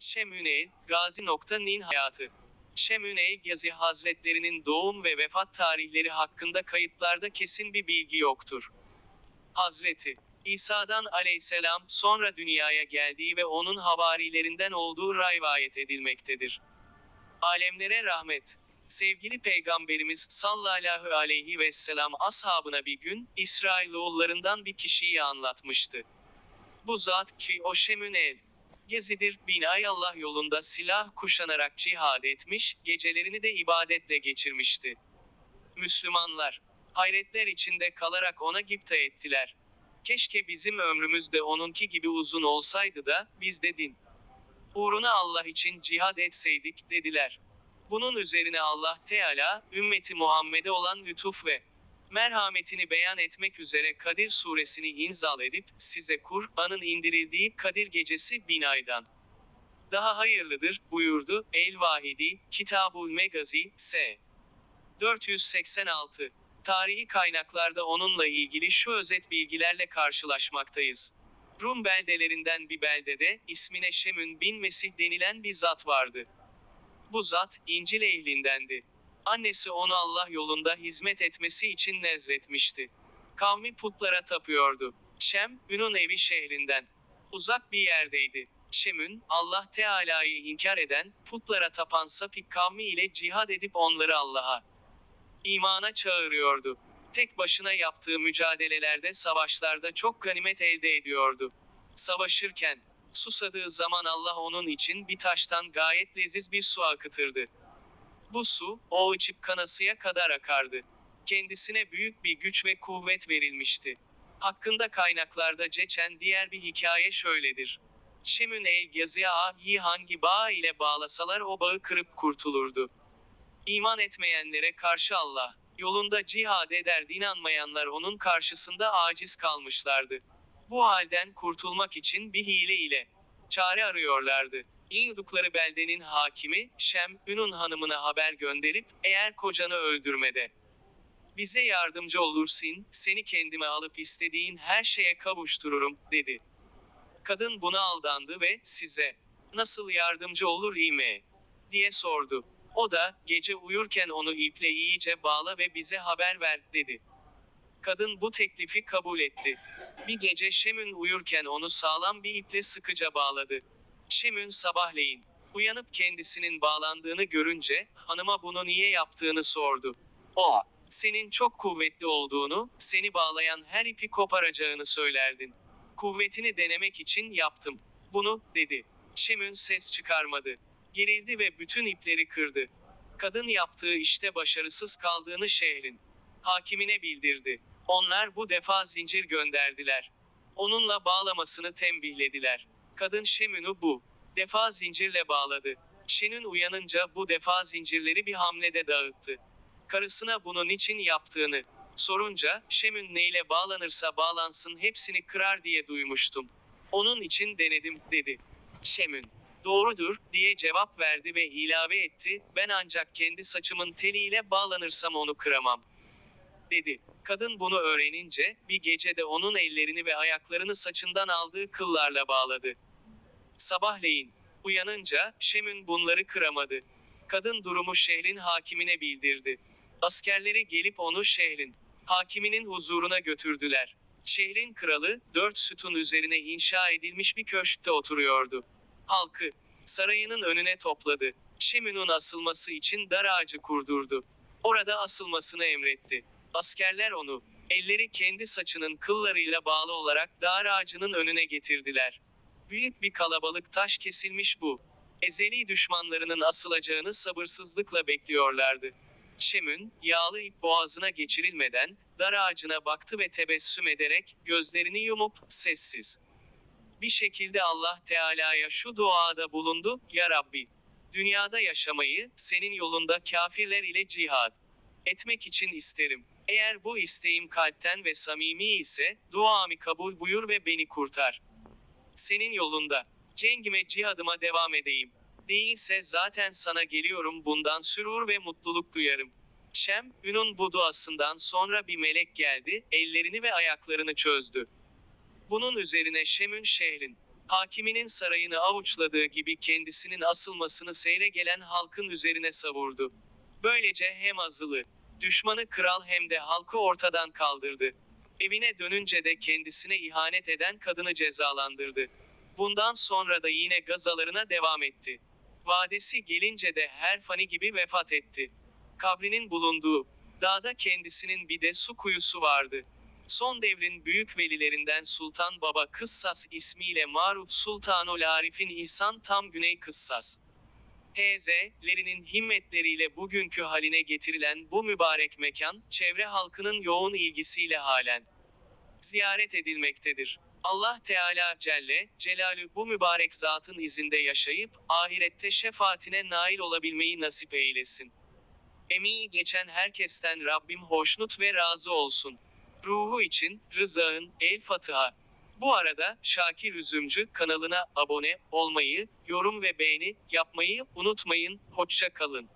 Şemüne'l, Gazi.nin hayatı. Şemüne'l Gazi Hazretlerinin doğum ve vefat tarihleri hakkında kayıtlarda kesin bir bilgi yoktur. Hazreti İsa'dan aleyhisselam sonra dünyaya geldiği ve onun havarilerinden olduğu rivayet edilmektedir. Alemlere rahmet. Sevgili Peygamberimiz sallallahu aleyhi ve sellem ashabına bir gün, İsrailoğullarından bir kişiyi anlatmıştı. Bu zat ki o Şemünel. Gezidir, bin ay Allah yolunda silah kuşanarak cihad etmiş, gecelerini de ibadetle geçirmişti. Müslümanlar, hayretler içinde kalarak ona gipta ettiler. Keşke bizim ömrümüz de onunki gibi uzun olsaydı da, biz de din. Uğruna Allah için cihad etseydik, dediler. Bunun üzerine Allah Teala, ümmeti Muhammed'e olan lütuf ve merhametini beyan etmek üzere Kadir suresini inzal edip, size Kur'an'ın indirildiği Kadir gecesi bin aydan daha hayırlıdır, buyurdu, El-Vahidi, Kitabul Megazi, S. 486. Tarihi kaynaklarda onunla ilgili şu özet bilgilerle karşılaşmaktayız. Rum beldelerinden bir beldede, ismine Şemün bin Mesih denilen bir zat vardı. Bu zat, İncil ehlindendi. Annesi onu Allah yolunda hizmet etmesi için nezretmişti. Kavmi putlara tapıyordu. Şem, Ünun evi şehrinden. Uzak bir yerdeydi. Şem'ün, Allah Teala'yı inkar eden, putlara tapan sapık kavmi ile cihad edip onları Allah'a imana çağırıyordu. Tek başına yaptığı mücadelelerde savaşlarda çok ganimet elde ediyordu. Savaşırken, susadığı zaman Allah onun için bir taştan gayet leziz bir su akıtırdı. Bu su, o içip kanasıya kadar akardı. Kendisine büyük bir güç ve kuvvet verilmişti. Hakkında kaynaklarda geçen diğer bir hikaye şöyledir. Şemün el yazıya ahi hangi bağ ile bağlasalar o bağı kırıp kurtulurdu. İman etmeyenlere karşı Allah, yolunda cihad ederdi inanmayanlar onun karşısında aciz kalmışlardı. Bu halden kurtulmak için bir hile ile çare arıyorlardı. Yiyordukları beldenin hakimi, Şem, Ünun hanımına haber gönderip, eğer kocanı öldürmede bize yardımcı olursun, seni kendime alıp istediğin her şeye kavuştururum, dedi. Kadın buna aldandı ve, size, nasıl yardımcı olur ime? diye sordu. O da, gece uyurken onu iple iyice bağla ve bize haber ver, dedi. Kadın bu teklifi kabul etti. Bir gece Şemün uyurken onu sağlam bir iple sıkıca bağladı. Şemün sabahleyin, uyanıp kendisinin bağlandığını görünce, hanıma bunu niye yaptığını sordu. O, senin çok kuvvetli olduğunu, seni bağlayan her ipi koparacağını söylerdin. Kuvvetini denemek için yaptım. Bunu, dedi. Şemün ses çıkarmadı. Gerildi ve bütün ipleri kırdı. Kadın yaptığı işte başarısız kaldığını şehrin hakimine bildirdi. Onlar bu defa zincir gönderdiler. Onunla bağlamasını tembihlediler. Kadın Şemün'ü bu defa zincirle bağladı. Şenün uyanınca bu defa zincirleri bir hamlede dağıttı. Karısına bunun için yaptığını sorunca, Şemün neyle bağlanırsa bağlansın hepsini kırar diye duymuştum. Onun için denedim, dedi. Şemün, doğrudur, diye cevap verdi ve ilave etti, ben ancak kendi saçımın teliyle bağlanırsam onu kıramam. Dedi. Kadın bunu öğrenince, bir gecede onun ellerini ve ayaklarını saçından aldığı kıllarla bağladı. Sabahleyin, uyanınca, Şemün bunları kıramadı. Kadın durumu şehrin hakimine bildirdi. Askerleri gelip onu şehrin hakiminin huzuruna götürdüler. Şehrin kralı, dört sütun üzerine inşa edilmiş bir köşkte oturuyordu. Halkı, sarayının önüne topladı. Şemün'ün asılması için dar ağacı kurdurdu. Orada asılmasını emretti. Askerler onu, elleri kendi saçının kıllarıyla bağlı olarak dar ağacının önüne getirdiler. Büyük bir kalabalık taş kesilmiş bu. Ezeli düşmanlarının asılacağını sabırsızlıkla bekliyorlardı. Şemün, yağlı ip boğazına geçirilmeden, dar ağacına baktı ve tebessüm ederek, gözlerini yumup, sessiz. Bir şekilde Allah Teala'ya şu duada bulundu, Ya Rabbi, dünyada yaşamayı, senin yolunda kafirler ile cihad etmek için isterim. Eğer bu isteğim kalpten ve samimi ise, duamı kabul buyur ve beni kurtar. Senin yolunda, cengime cihadıma devam edeyim. Değilse zaten sana geliyorum bundan sürur ve mutluluk duyarım. Şem, Ün'ün bu duasından sonra bir melek geldi, ellerini ve ayaklarını çözdü. Bunun üzerine Şem'ün şehrin Hakiminin sarayını avuçladığı gibi kendisinin asılmasını seyre gelen halkın üzerine savurdu. Böylece hem azılı, düşmanı kral hem de halkı ortadan kaldırdı. Evine dönünce de kendisine ihanet eden kadını cezalandırdı. Bundan sonra da yine gazalarına devam etti. Vadesi gelince de her fani gibi vefat etti. Kabrinin bulunduğu dağda kendisinin bir de su kuyusu vardı. Son devrin büyük velilerinden Sultan Baba Kıssas ismiyle maruf Sultanul Arif'in İhsan tam Güney Kıssas. H.Z.'lerinin himmetleriyle bugünkü haline getirilen bu mübarek mekan, çevre halkının yoğun ilgisiyle halen ziyaret edilmektedir. Allah Teala Celle Celalü bu mübarek zatın izinde yaşayıp ahirette şefaatine nail olabilmeyi nasip eylesin. Emeği geçen herkesten Rabbim hoşnut ve razı olsun. Ruhu için Rıza'ın El Fatiha. Bu arada Şakir Üzümcü kanalına abone olmayı, yorum ve beğeni yapmayı unutmayın. Hoşça kalın.